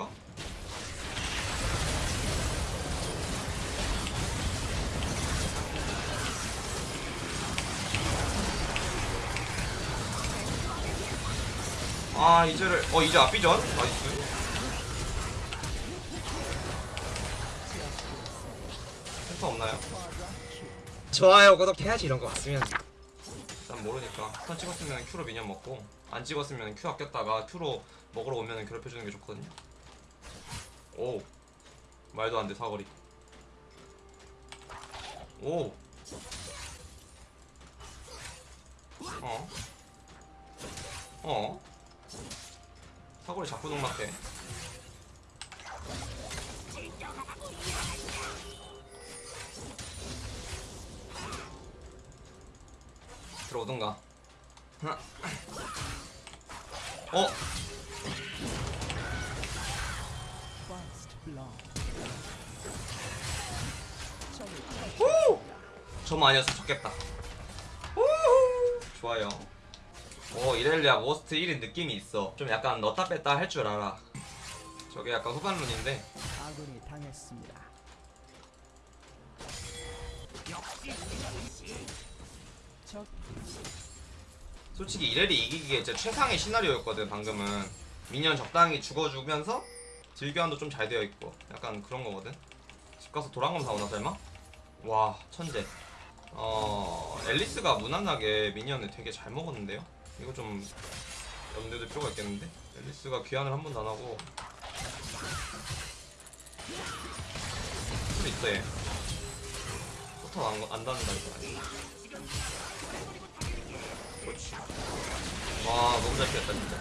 건가? 아 이제를 어 이제 앞비전 나이스. 센터 없나요? 좋아요. 구독해야지 이런 거 봤으면. 난 모르니까. 턴 찍었으면 Q로 미니언 먹고 안 찍었으면 Q 아꼈다가 Q로 먹으러 오면 괴롭혀주는 게 좋거든요 오 말도 안 돼 사거리 오 어? 어? 사거리 자꾸 농락해 들어오던가 어? 저만 아니었으면 좋겠다. 후후! 좋아요. 오 이렐리아 워스트 1인 느낌이 있어. 좀 약간 넣다 뺐다 할 줄 알아. 저게 약간 후반론인데. 아군이 당했습니다. 적 솔직히 이렐이 이기기에 진짜 최상의 시나리오였거든 방금은. 미니언 적당히 죽어주면서 딜교환도 좀 잘 되어 있고. 약간 그런 거거든. 집 가서 도랑검 사오나 설마? 와 천재 어 앨리스가 무난하게 미니언을 되게 잘 먹었는데요? 이거 좀 염두에 둘 필요가 있겠는데? 앨리스가 귀환을 한 번도 안 하고. 술 있대. 포터 안, 안 닿는다 이거. 그렇지 와 너무 잘 피했다 진짜.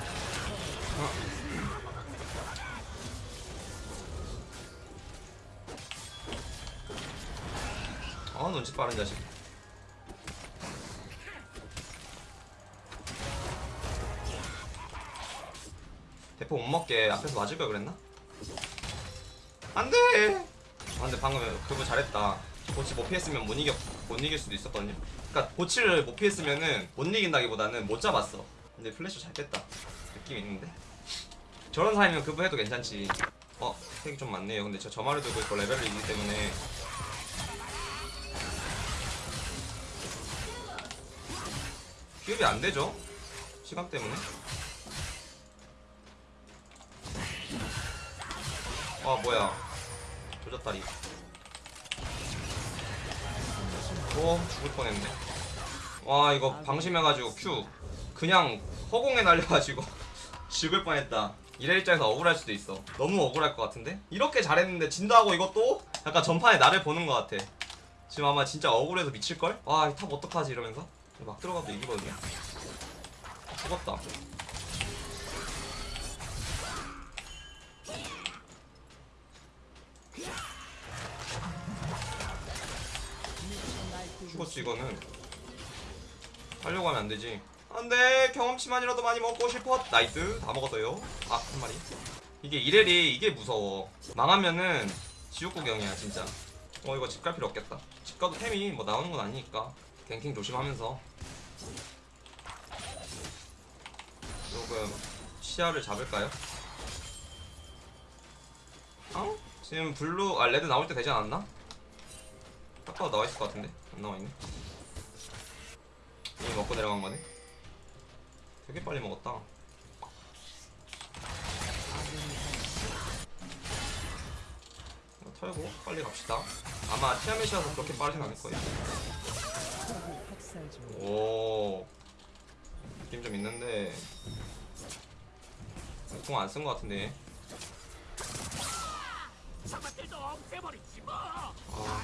아 눈치 빠른 자식 대포 못 먹게 앞에서 맞을 걸 그랬나? 안돼! 아 근데 방금 그거 잘했다. 고치 못 피했으면 못 이겨 못 이길 수도 있었거든요. 그니까 고치를 못 피했으면은 못 이긴다기보다는 못 잡았어. 근데 플래시 잘 뺐다. 느낌 있는데? 저런 사이면 그브 해도 괜찮지. 어 색이 좀 많네요. 근데 저 저마를 들고 있고 레벨을 이기 때문에. 기업이 안 되죠? 시간 때문에 아 뭐야. 조졌다리. 오 죽을 뻔했네. 와 이거 방심해가지고 큐 그냥 허공에 날려가지고 죽을 뻔했다. 이래 입장에서 억울할 수도 있어. 너무 억울할 것 같은데? 이렇게 잘했는데 진다고 이것도 약간 전판에 나를 보는 것 같아. 지금 아마 진짜 억울해서 미칠걸? 와 이 top 어떡하지? 이러면서? 막 들어가도 이기거든요. 죽었다 죽었지 이거는. 하려고 하면 안되지. 안돼. 경험치만이라도 많이 먹고 싶어. nice. 다 먹었어요. 아 한 마리. 이게 이렐이 이게 무서워. 망하면은 지옥 구경이야 진짜. 어 이거 집 갈 필요 없겠다. 집 가도 템이 뭐 나오는 건 아니니까. ganking 조심하면서. 조금 시야를 잡을까요? 어? 지금 blue 아 red 나올 때 되지 않았나? 딱 봐도 나와 있을 것 같은데 안 나와 있네. 이미 먹고 내려간 거네. 되게 빨리 먹었다. 털고 빨리 갑시다. 아마 티아멧이라서 그렇게 빠르진 않을 거예요. 오. 느낌 좀 있는데. 공 안 쓴 것 같은데. 아.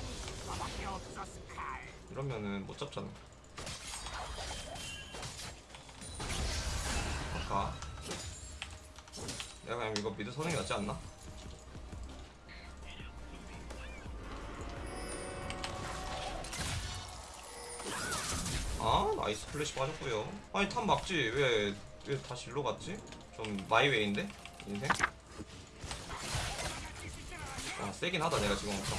이러면은 못 잡잖아 아까 내가 그냥 이거 mid 게 낫지 않나? 아 nice 플래시 빠졌고요 아니 top 막지 왜, 왜 다시 일로 갔지? 좀 my way인데? 인생? 아 세긴 하다 내가 지금 엄청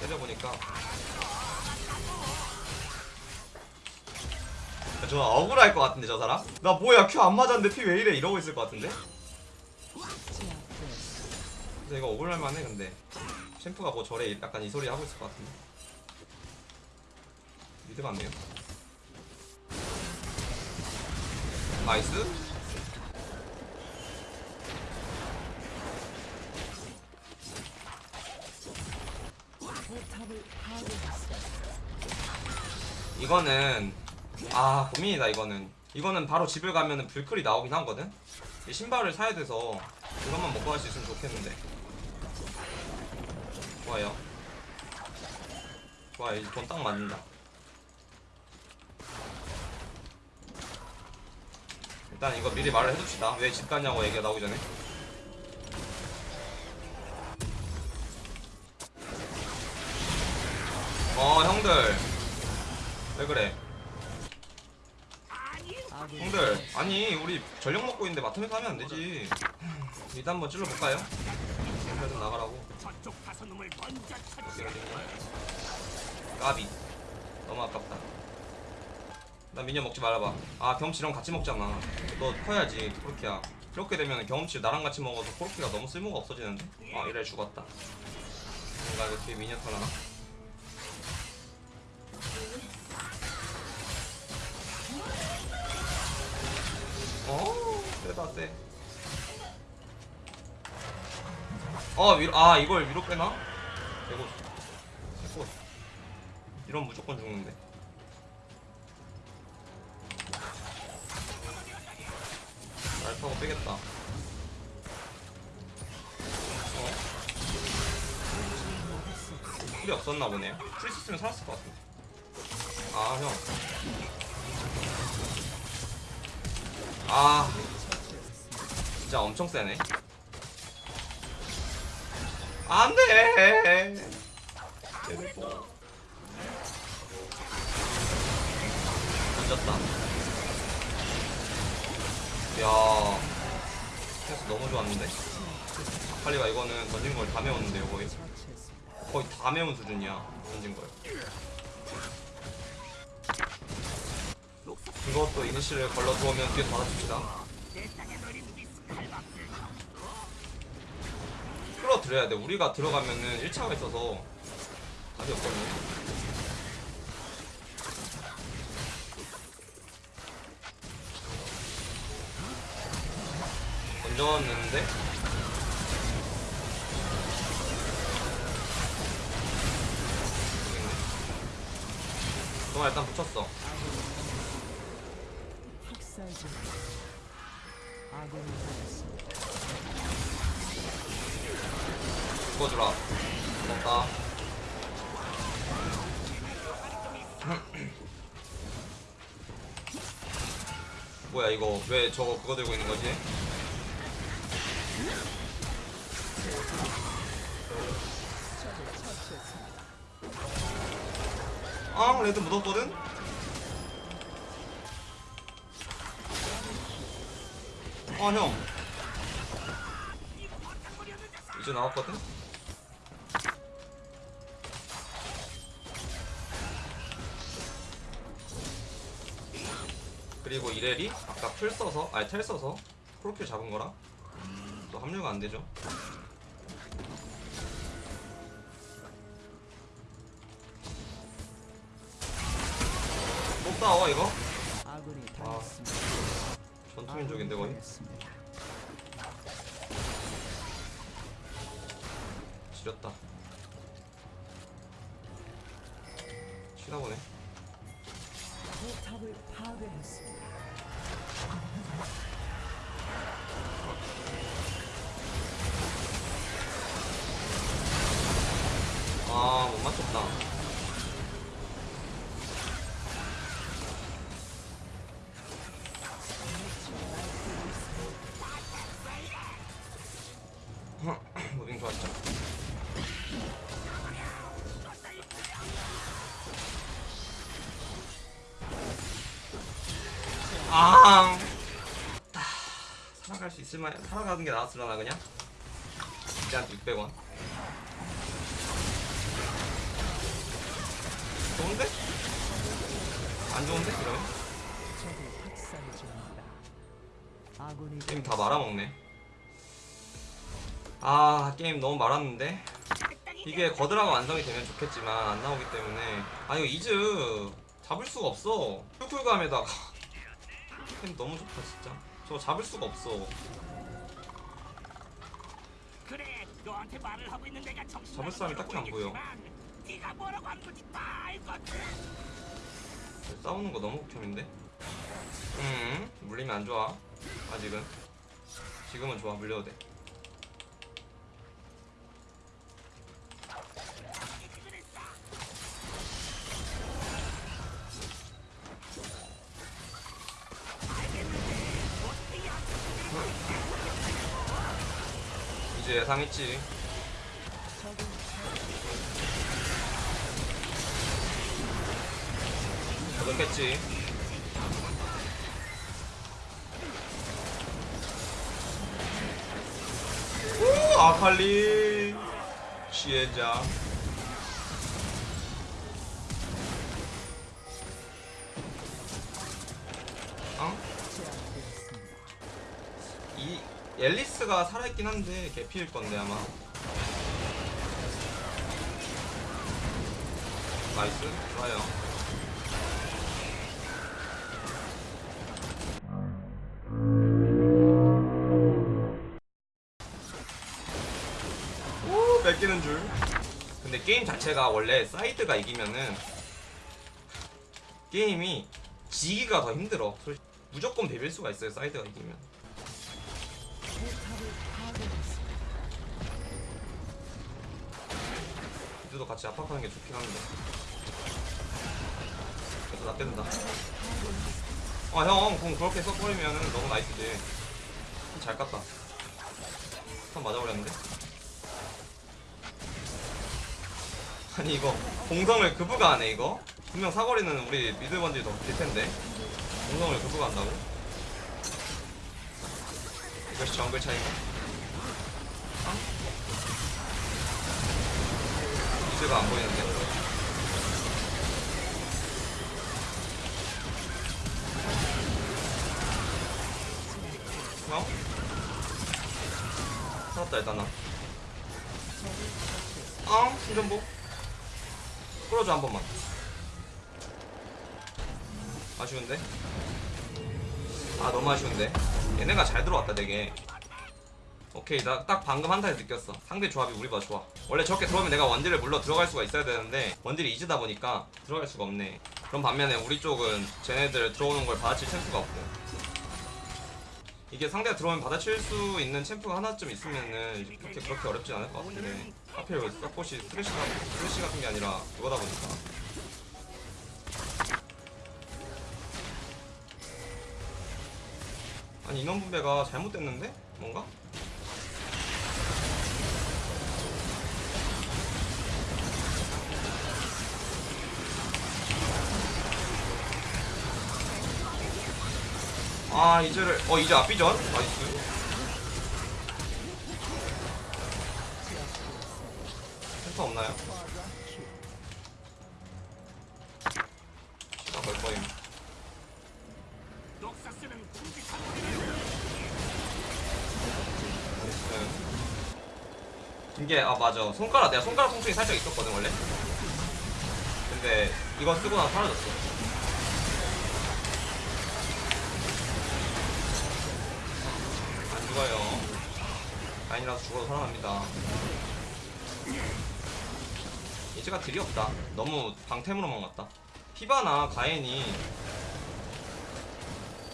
때려보니까 저 억울할 것 같은데 저 사람? 나 뭐야 Q 안 맞았는데 피 왜 이래 이러고 있을 것 같은데? 근데 이거 억울할 만해 근데 챔프가 뭐 저래 약간 이 소리 하고 있을 것 같은데 mid 같네요 nice. 이거는 아 고민이다 이거는. 이거는 바로 집을 가면은 불클이 나오긴 하거든? 이 신발을 사야 돼서 이것만 먹고 갈 수 있으면 좋겠는데. 좋아요. 좋아요. 이제 돈 딱 맞는다. 일단 이거 미리 말을 해둡시다. 왜 집 가냐고 얘기가 나오기 전에 먹고 있는데 마텀에서 하면 안 되지. 일단 한번 찔러볼까요? 좀 나가라고? 까비. 너무 아깝다. 나 미녀 먹지 말아봐. 아 경험치랑 같이 먹잖아. 너 커야지 코르키야. 이렇게 되면 경험치 나랑 같이 먹어서 코르키가 너무 쓸모가 없어지는데? 아 이래 죽었다. 뭔가 뒤에 미녀 터나 세다 세 어, 위로, 아, 이걸 위로 빼나? 이거, 이거, 이런 무조건 죽는데. 날 타고 빼겠다. 어? 풀이 없었나 보네요. 풀 있었으면 살았을 것 같은데. 아, 형. 아, 진짜 엄청 세네. 안 돼. 던졌다. 야, 패스 너무 좋았는데. 아칼리가 이거는 던진 걸 다 메웠는데요, 거의. 거의 다 메운 수준이야, 던진 걸. 이것도 이니시를 걸러 두으면 뒤에 받아줍시다. 끌어들여야 돼. 우리가 들어가면은 1차가 있어서 답이 없거든요. 던졌는데 동아 일단 붙였어. 죽어주라. 고맙다. 뭐야 이거 왜 저거 그거 들고 있는 거지? 아 레드 묻었거든? 아 형. 이제 나왔거든? 그리고 이렐이 아까 풀 써서 아니 텔 써서 프로필 잡은 거랑 또 합류가 안 되죠. 못 싸워 이거? 아. 전투민족인데 거의? 지렸다. 치다 보네. 포탑을 파괴했습니다. 아, 아, 살아갈 수 있을 만, 살아가는 게 나았으려나 그냥? 한 600원. 좋은데? 안 좋은데? 아군이 게임 다 말아먹네. 아 게임 너무 말았는데 이게 거드라가 완성이 되면 좋겠지만 안 나오기 때문에 아 이거 이즈 잡을 수가 없어 쿨쿨감에다가 게임 너무 좋다 진짜. 저거 잡을 수가 없어. 그래 너한테 말을 하고 있는 내가 정신 잡을 사람이 딱히 안 보여. 네가 뭐라고 한 건지 다 알거든 싸우는 거 너무 극혐인데? 음 물리면 안 좋아 아직은. 지금은 좋아 물려도 돼 예상했지. 그렇겠지. 오 아칼리. 시엔자. 어? 앨리스가 살아있긴 한데 개피일 건데 아마. nice. 좋아요. 오 뺏기는 줄. 근데 게임 자체가 원래 side가 이기면은 게임이 지기가 더 힘들어. 솔- 무조건 비빌 수가 있어요 사이드가 이기면 이들도 같이 압박하는 게 좋긴 한데. 그래서 나 뺀다. 아 형 공 그렇게 써버리면은 너무 나이스지. 잘 깠다. 한 맞아버렸는데? 아니 이거 공성을 그부가 하네 이거. 분명 사거리는 우리 미드 번지 더 길 텐데. 공성을 그부가 한다고? 이것이 정글 차이인가? 이즈가 안 보이는데? 어? 살았다 일단 나 아, 신전복? 끌어줘 한 번만. 아쉬운데? 아 너무 아쉬운데? 얘네가 잘 들어왔다 되게 오케이 나 딱 방금 한타에 느꼈어. 상대 조합이 우리보다 좋아. 원래 저렇게 들어오면 내가 원딜을 물러 들어갈 수가 있어야 되는데 원딜이 이즈다 보니까 들어갈 수가 없네. 그럼 반면에 우리 쪽은 쟤네들 들어오는 걸 받아칠 챔프가 없고. 이게 상대가 들어오면 받아칠 수 있는 챔프가 하나쯤 있으면은 그렇게 그렇게 어렵진 않을 것 같은데. 하필 왜 서폿이 스레시, 스레시 같은 게 아니라 이거다 보니까. 아니 인원 분배가 잘못됐는데? 뭔가? 아 이제를 어 이제 앞비전 나이스. 센터 없나요? 시간 걸 거임. 녹사스는 궁직한 네. 이게 아 맞아. 손가락 내가 손가락 통증이 살짝 있었거든 원래? 근데 이거 쓰고 나서 사라졌어 죽어요 라인이라서 죽어도 살아납니다 이제가 딜이 없다 너무 방템으로만 갔다 피바나 가엔이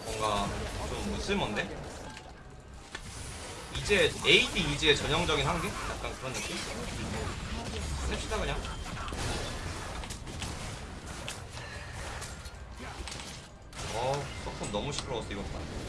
뭔가 좀 무쓸몬데? 이제 AD 이지의 전형적인 한계? 약간 그런 느낌? 냅시다 그냥 어 서폰 너무 시끄러웠어 이거 봐